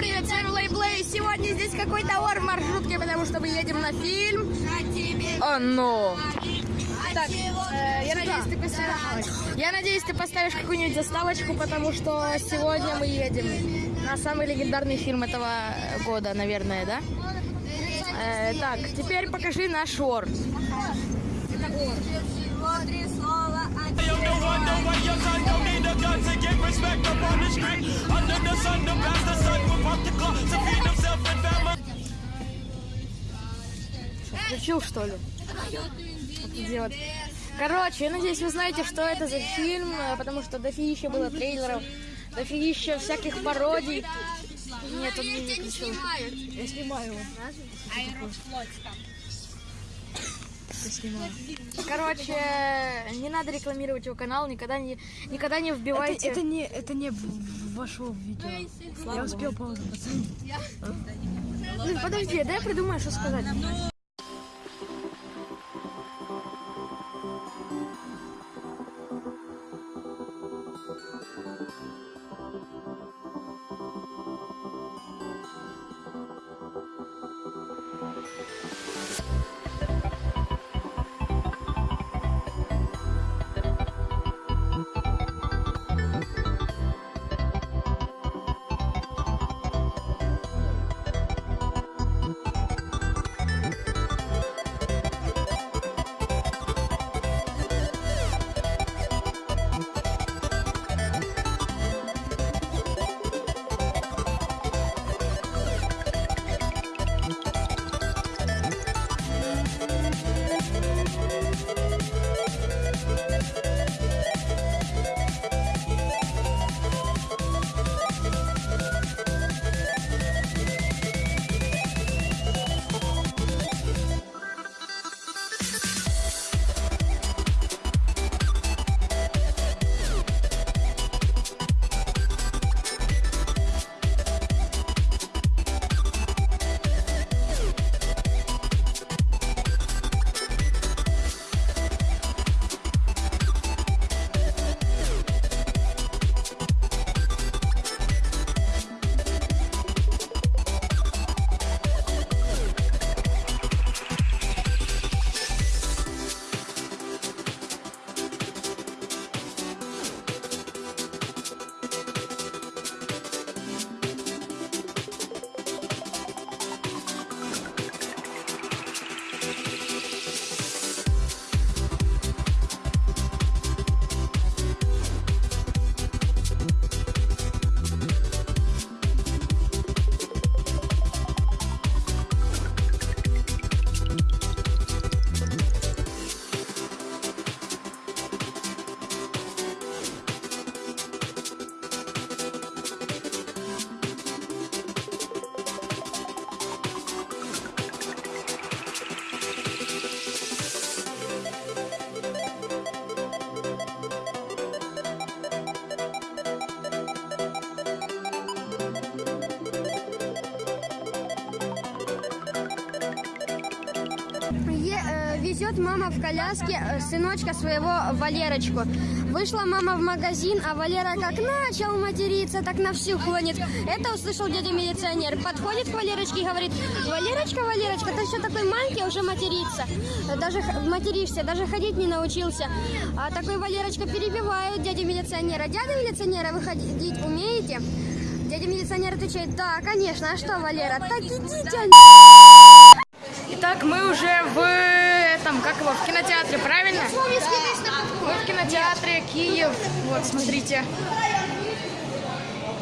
привет, с вами Лейблей. Сегодня здесь какой-то ор в маршрутке, потому что мы едем на фильм. Оно. Так, э, я надеюсь, ты поставишь. Я надеюсь, ты поставишь какую-нибудь заставочку, потому что сегодня мы едем на самый легендарный фильм этого года, наверное, да? Э, так, теперь покажи наш ор. I don't Включил, что ли? Вот. Короче, я надеюсь, вы знаете, что это за фильм, э, потому что дофигища было трейлеров, дофигища всяких пародий. Нет, он не выключил. Я снимаю его. Я снимаю. Короче, не надо рекламировать его канал, никогда не, никогда не вбивайте. Это не, это не вошло в видео. Я успел паузу подожди, дай я придумаю, что сказать. Е- э, везет мама в коляске э, сыночка своего Валерочку. Вышла мама в магазин, а Валера как начал материться, так на всю клонит. Это услышал дядя милиционер. Подходит к Валерочке и говорит, Валерочка, Валерочка, ты все такой маленький, а уже материться. Даже материшься, даже ходить не научился. А такой Валерочка перебивает дядя милиционера. Дядя милиционера, вы ходить умеете? Дядя милиционер отвечает, да, конечно, а что, Валера? Так идите, Итак, мы уже в этом, как его, в кинотеатре, правильно? Мы в кинотеатре Киев. Вот, смотрите.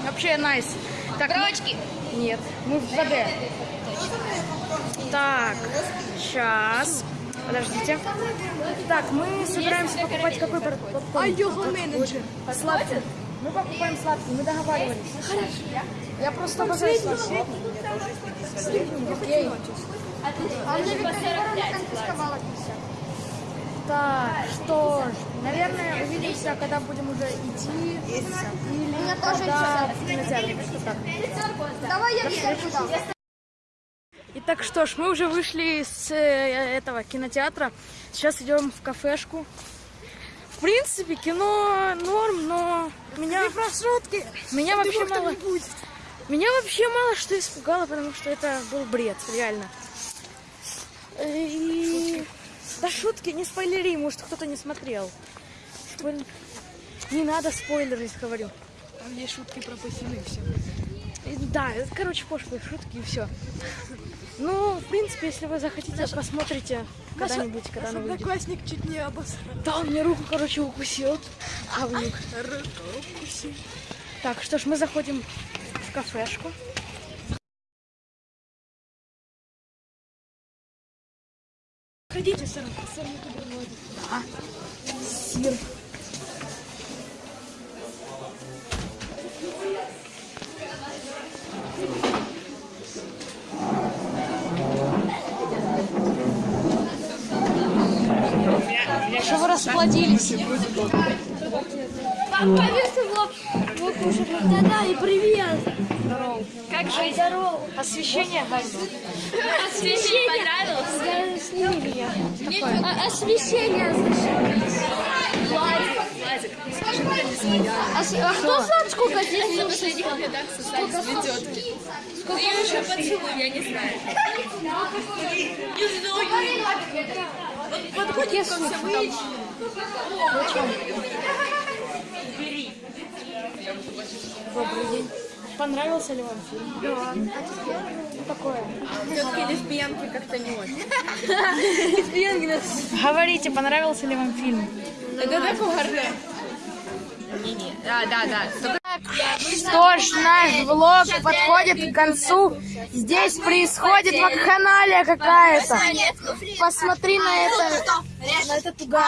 Вообще найс. Так, Дрочки? Нет, мы в 2D. Так, сейчас. Подождите. Так, мы собираемся покупать какой попкорн? менеджер. Сладкий. Мы покупаем сладкий, мы договаривались. Хорошо. Я просто обожаю сладкий. Окей. А мне Виктория Егоровна конфисковала 50. Так, что ж, наверное, увидимся, когда будем уже идти. Или меня тоже когда в кинотеатре. Что так. Давай я Викторку дам. Итак, что ж, мы уже вышли с э, этого кинотеатра. Сейчас идем в кафешку. В принципе, кино норм, но меня... Меня вообще мало... Меня вообще мало что испугало, потому что это был бред, реально. И... Да шутки, не спойлери, может кто-то не смотрел. Спойлер- Не надо спойлерить, говорю. Там есть шутки пропущены, все. И Да, это, короче, пошлые шутки и все. Ну, в принципе, если вы захотите, посмотрите когда-нибудь, когда она выйдет. Одноклассник чуть не обосрал. Да, он мне руку, короче, укусил. Говнюк. Так, что ж, мы заходим кафешку. Ходите, мы туда проводим. Да. Сир. Что вы расплодились? Да-да, и привет. Как жизнь? Здорово. Освещение горит. Освещение понравилось? Сними меня. А- Освещение А, с- а кто знает, сколько здесь слушает? Сколько еще поцелуй, я не знаю. Подходит ко всем. Добрый день. Понравился ли вам фильм? Да. Такое. Все-таки лесбиянки как-то не очень. Говорите, понравился ли вам фильм? Это так угорно. Не-не. Да, да, да. Что ж, наш влог подходит к концу. Здесь происходит вакханалия какая-то. Посмотри на это, на этот угар.